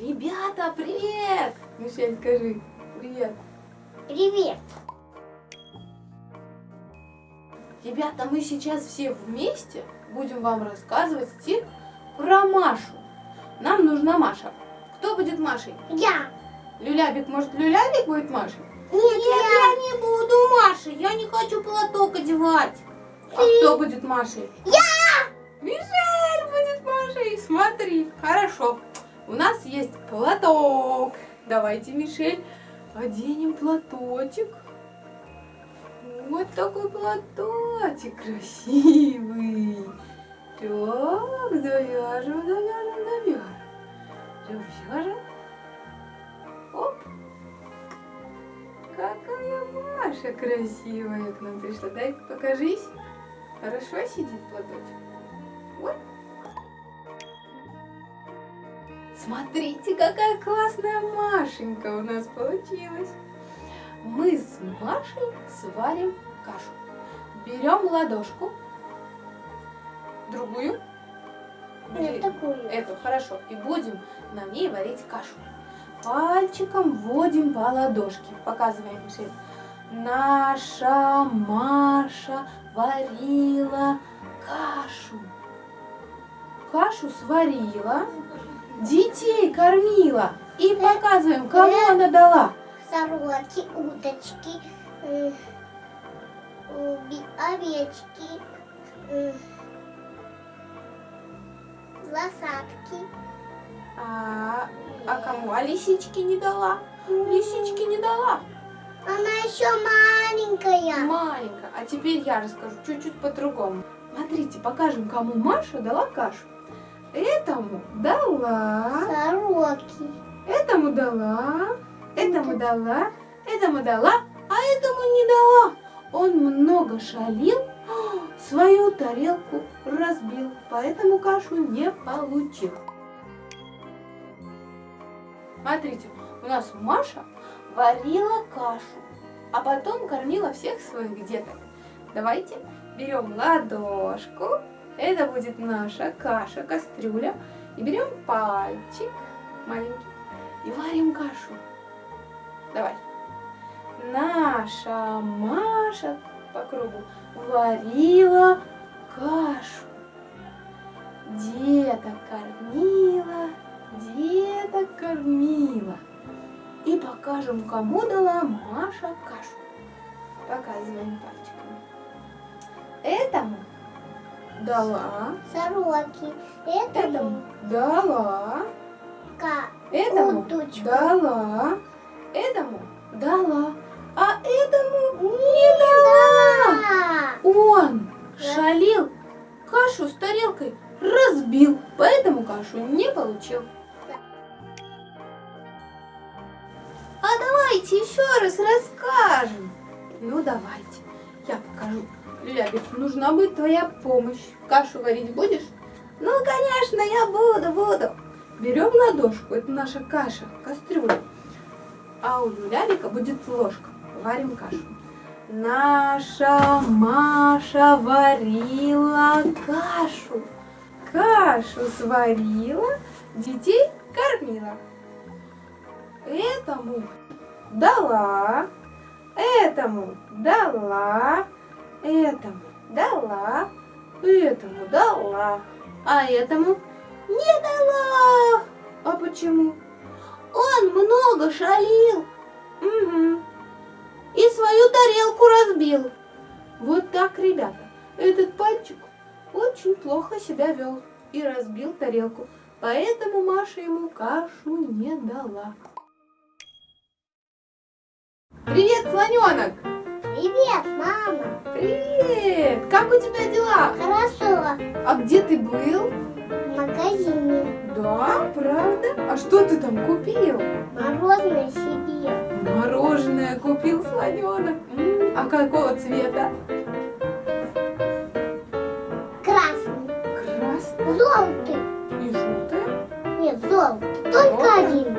Ребята, привет! Мишель, скажи привет. Привет. Ребята, мы сейчас все вместе будем вам рассказывать стих про Машу. Нам нужна Маша. Кто будет Машей? Я. Люлябик, может, Люлябик будет Машей? Нет, я не буду Машей. Я не хочу платок одевать. А кто будет Машей? Я. Мишель будет Машей. Смотри, хорошо. У нас есть платок. Давайте, Мишель, оденем платочек. Вот такой платочек красивый. Так, завяжем, завяжем, завяжем. Завяжем. Оп. Какая Маша красивая к нам пришла. Дай покажись. Хорошо сидит платочек. Вот. Смотрите, какая классная Машенька у нас получилась. Мы с Машей сварим кашу. Берем ладошку, другую, Нет, такую. эту, хорошо, и будем на ней варить кашу. Пальчиком вводим по ладошке, показываем Мишель. Наша Маша варила кашу. Кашу сварила, кормила. И показываем, кому она дала. Сороки, уточки, э, овечки, э, лосатки. А, а кому? А лисички не дала? Лисички не дала. Она еще маленькая. Маленькая. А теперь я расскажу чуть-чуть по-другому. Смотрите, покажем, кому Маша дала кашу. Этому дала, Сороки. этому дала, этому дала, этому дала, а этому не дала. Он много шалил, свою тарелку разбил, поэтому кашу не получил. Смотрите, у нас Маша варила кашу, а потом кормила всех своих деток. Давайте берем ладошку, это будет наша каша, кастрюля, и берем пальчик маленький и варим кашу. Давай. Наша Маша по кругу варила кашу. Деток кормила, деток кормила. И покажем, кому дала Маша кашу. Показываем пальчиком. Этому дала, Сороки. этому дала, ка- этому уточку. дала, этому дала, а этому не дала. А, Он шалил, кашу с тарелкой разбил, поэтому кашу не получил. А давайте еще раз расскажем. Ну давайте, я покажу. Лябик, нужна будет твоя помощь. Кашу варить будешь? Ну, конечно, я буду, буду. Берем ладошку, это наша каша, кастрюля. А у Лябика будет ложка. Варим кашу. Наша Маша варила кашу. Кашу сварила, детей кормила. Этому дала, этому дала, этому дала, этому дала, а этому не дала. А почему? Он много шалил. Угу. И свою тарелку разбил. Вот так, ребята, этот пальчик очень плохо себя вел и разбил тарелку. Поэтому Маша ему кашу не дала. Привет, слоненок! Привет, мама. Привет! Как у тебя дела? Хорошо. А где ты был? В магазине. Да, правда? А что ты там купил? Мороженое себе. Мороженое купил слоненок. М, А какого цвета? Красный. Красный Желтый. и желтый. Нет, желтый. Только Желтый? один.